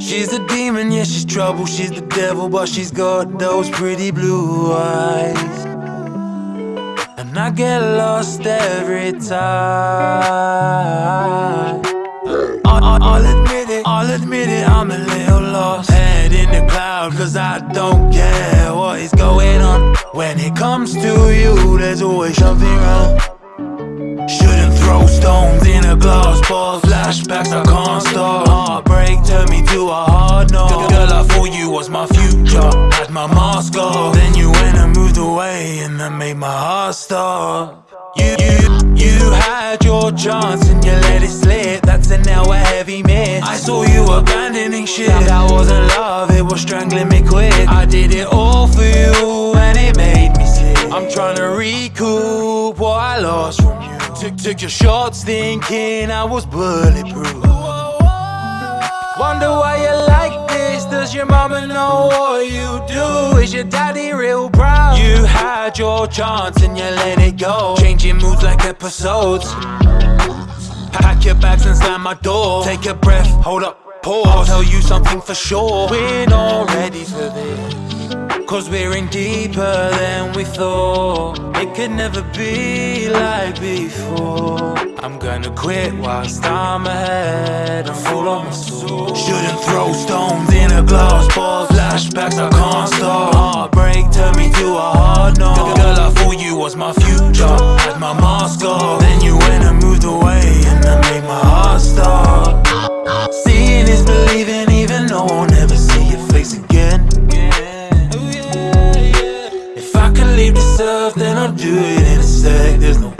She's a demon, yeah, she's trouble. She's the devil, but she's got those pretty blue eyes. And I get lost every time. I'll admit it, I'll admit it, I'm a little lost. Head in the cloud, cause I don't care what is going on. When it comes to you, there's always something wrong glass. Flashbacks, I can't stop. Heartbreak turned me to a hard no. Girl, I thought you was my future. Had my mask off. Then you went and moved away, and that made my heart stop. You, you, you had your chance and you let it slip. That's a now a heavy miss. I saw you abandoning shit. That wasn't love, it was strangling me quick. I did it all for you, and it made me sick. I'm trying to recoup what I lost from you. Took, took your shots thinking I was bulletproof. Wonder why you like this Does your mama know what you do? Is your daddy real proud? You had your chance and you let it go Changing moods like episodes Pack your bags and slam my door Take a breath, hold up, pause I'll tell you something for sure We're not we're in deeper than we thought. It could never be like before. I'm gonna quit whilst I'm ahead and fall on my sword Shouldn't throw stones in a glass ball Flashbacks I can't stop. Heartbreak turned me to a hard no Girl I thought you was my future. Had my mask off. Then you went and moved away And that made my heart stop leave this earth, then I'll do it in a sec There's no